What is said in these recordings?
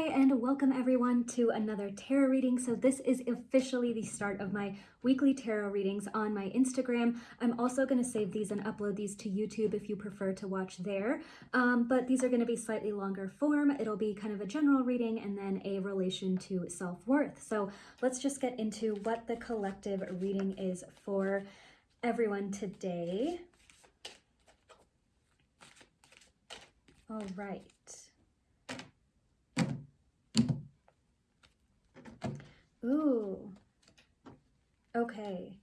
Hi, and welcome everyone to another tarot reading. So, this is officially the start of my weekly tarot readings on my Instagram. I'm also going to save these and upload these to YouTube if you prefer to watch there. Um, but these are going to be slightly longer form. It'll be kind of a general reading and then a relation to self worth. So, let's just get into what the collective reading is for everyone today. All right. Ooh. Okay.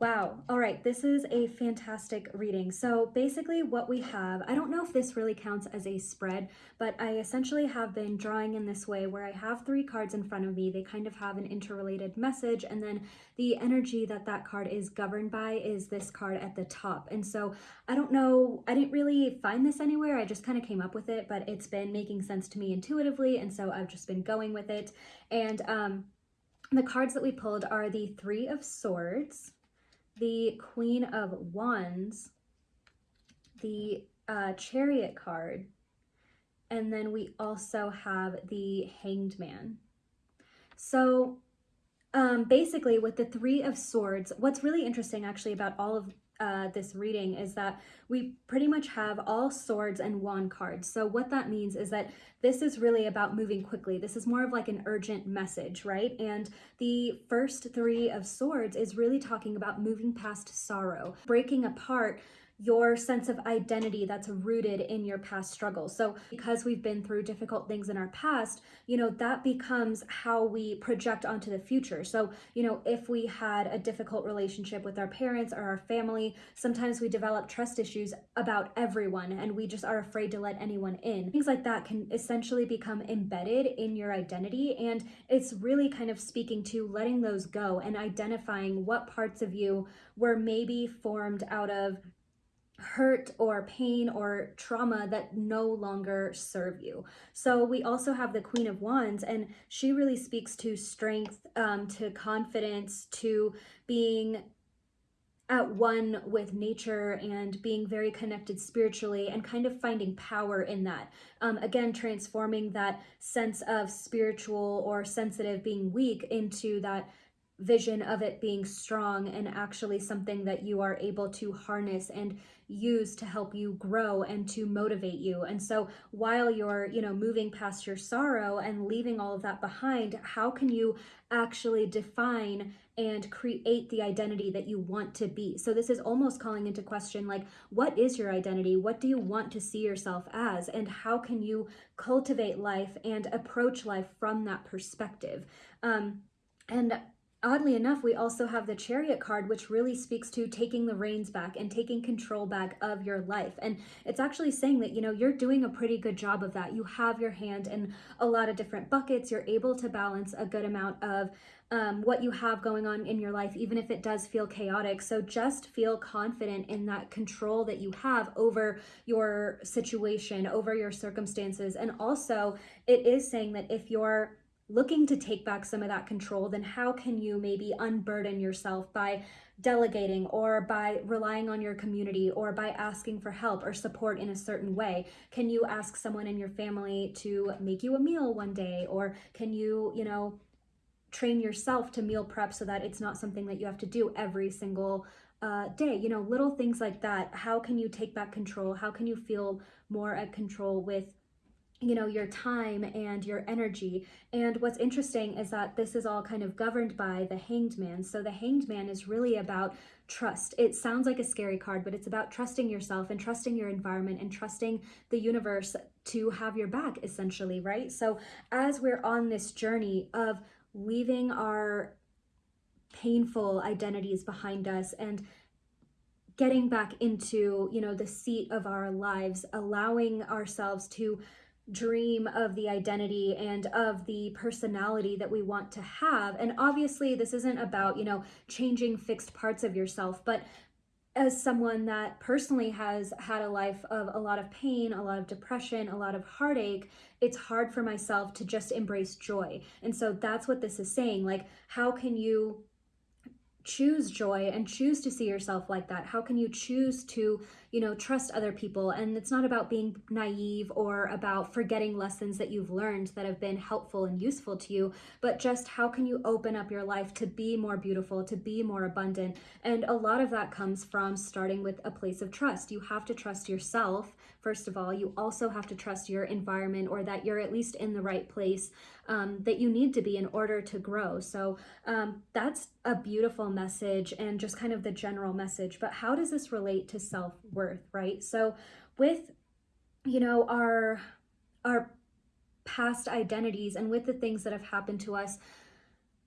Wow. All right. This is a fantastic reading. So basically what we have, I don't know if this really counts as a spread, but I essentially have been drawing in this way where I have three cards in front of me. They kind of have an interrelated message. And then the energy that that card is governed by is this card at the top. And so I don't know, I didn't really find this anywhere. I just kind of came up with it, but it's been making sense to me intuitively. And so I've just been going with it. And um, the cards that we pulled are the Three of Swords, the Queen of Wands, the uh, Chariot card, and then we also have the Hanged Man. So um, basically with the Three of Swords, what's really interesting actually about all of uh, this reading is that we pretty much have all swords and wand cards. So what that means is that this is really about moving quickly. This is more of like an urgent message, right? And the first three of swords is really talking about moving past sorrow, breaking apart your sense of identity that's rooted in your past struggles. So, because we've been through difficult things in our past, you know, that becomes how we project onto the future. So, you know, if we had a difficult relationship with our parents or our family, sometimes we develop trust issues about everyone and we just are afraid to let anyone in. Things like that can essentially become embedded in your identity. And it's really kind of speaking to letting those go and identifying what parts of you were maybe formed out of hurt or pain or trauma that no longer serve you. So we also have the Queen of Wands, and she really speaks to strength, um, to confidence, to being at one with nature and being very connected spiritually and kind of finding power in that. Um, again, transforming that sense of spiritual or sensitive being weak into that vision of it being strong and actually something that you are able to harness and use to help you grow and to motivate you. And so while you're, you know, moving past your sorrow and leaving all of that behind, how can you actually define and create the identity that you want to be? So this is almost calling into question like what is your identity? What do you want to see yourself as? And how can you cultivate life and approach life from that perspective? Um and oddly enough, we also have the chariot card, which really speaks to taking the reins back and taking control back of your life. And it's actually saying that, you know, you're doing a pretty good job of that. You have your hand in a lot of different buckets. You're able to balance a good amount of um, what you have going on in your life, even if it does feel chaotic. So just feel confident in that control that you have over your situation, over your circumstances. And also, it is saying that if you're looking to take back some of that control, then how can you maybe unburden yourself by delegating or by relying on your community or by asking for help or support in a certain way? Can you ask someone in your family to make you a meal one day? Or can you, you know, train yourself to meal prep so that it's not something that you have to do every single uh, day? You know, little things like that. How can you take back control? How can you feel more at control with you know your time and your energy. And what's interesting is that this is all kind of governed by the hanged man. So the hanged man is really about trust. It sounds like a scary card but it's about trusting yourself and trusting your environment and trusting the universe to have your back essentially right? So as we're on this journey of leaving our painful identities behind us and getting back into you know the seat of our lives allowing ourselves to dream of the identity and of the personality that we want to have. And obviously, this isn't about, you know, changing fixed parts of yourself, but as someone that personally has had a life of a lot of pain, a lot of depression, a lot of heartache, it's hard for myself to just embrace joy. And so that's what this is saying. Like, how can you choose joy and choose to see yourself like that? How can you choose to, you know, trust other people? And it's not about being naive or about forgetting lessons that you've learned that have been helpful and useful to you, but just how can you open up your life to be more beautiful, to be more abundant? And a lot of that comes from starting with a place of trust. You have to trust yourself, first of all. You also have to trust your environment or that you're at least in the right place um, that you need to be in order to grow. So um, that's a beautiful message and just kind of the general message. But how does this relate to self worth, right? So with you know our our past identities and with the things that have happened to us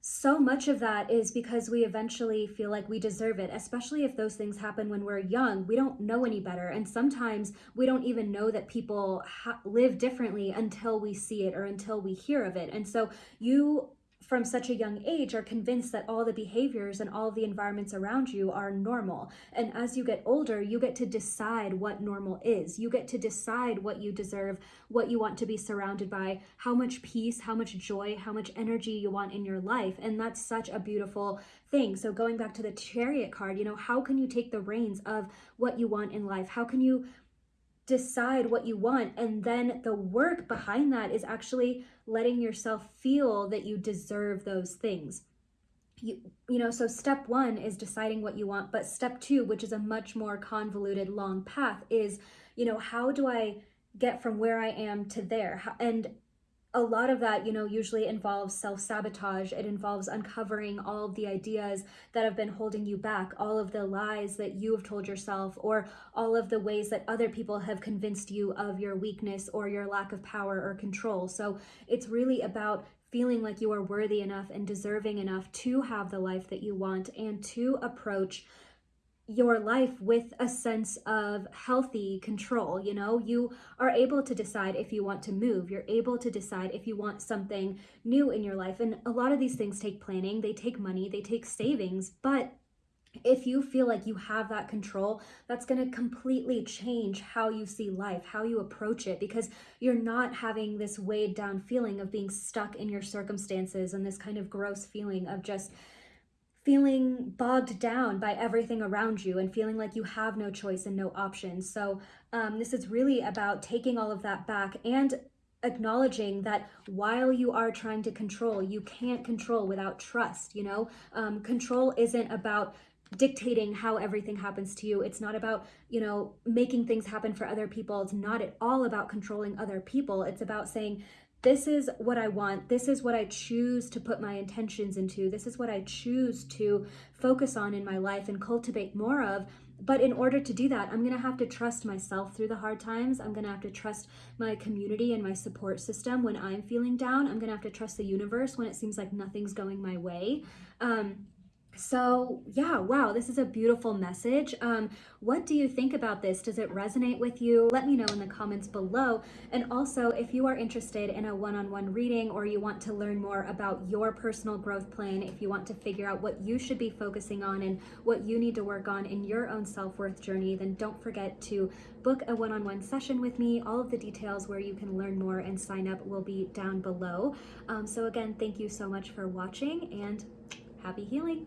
so much of that is because we eventually feel like we deserve it, especially if those things happen when we're young. We don't know any better. And sometimes we don't even know that people live differently until we see it or until we hear of it. And so you from such a young age are convinced that all the behaviors and all the environments around you are normal. And as you get older, you get to decide what normal is. You get to decide what you deserve, what you want to be surrounded by, how much peace, how much joy, how much energy you want in your life. And that's such a beautiful thing. So going back to the chariot card, you know, how can you take the reins of what you want in life? How can you decide what you want. And then the work behind that is actually letting yourself feel that you deserve those things. You you know so step 1 is deciding what you want but step 2 which is a much more convoluted long path is you know how do i get from where i am to there? And a lot of that, you know, usually involves self sabotage. It involves uncovering all of the ideas that have been holding you back, all of the lies that you have told yourself, or all of the ways that other people have convinced you of your weakness or your lack of power or control. So it's really about feeling like you are worthy enough and deserving enough to have the life that you want and to approach your life with a sense of healthy control. You know, you are able to decide if you want to move, you're able to decide if you want something new in your life. And a lot of these things take planning, they take money, they take savings, but if you feel like you have that control, that's going to completely change how you see life, how you approach it, because you're not having this weighed down feeling of being stuck in your circumstances and this kind of gross feeling of just feeling bogged down by everything around you and feeling like you have no choice and no options. So, um, this is really about taking all of that back and acknowledging that while you are trying to control, you can't control without trust. You know, um, control isn't about dictating how everything happens to you. It's not about, you know, making things happen for other people. It's not at all about controlling other people. It's about saying, this is what I want. This is what I choose to put my intentions into. This is what I choose to focus on in my life and cultivate more of. But in order to do that, I'm going to have to trust myself through the hard times. I'm going to have to trust my community and my support system when I'm feeling down. I'm going to have to trust the universe when it seems like nothing's going my way. Um, so yeah wow this is a beautiful message. Um what do you think about this? Does it resonate with you? Let me know in the comments below. And also if you are interested in a one-on-one reading or you want to learn more about your personal growth plan if you want to figure out what you should be focusing on and what you need to work on in your own self-worth journey then don't forget to book a one-on-one session with me. All of the details where you can learn more and sign up will be down below. Um, so again thank you so much for watching and happy healing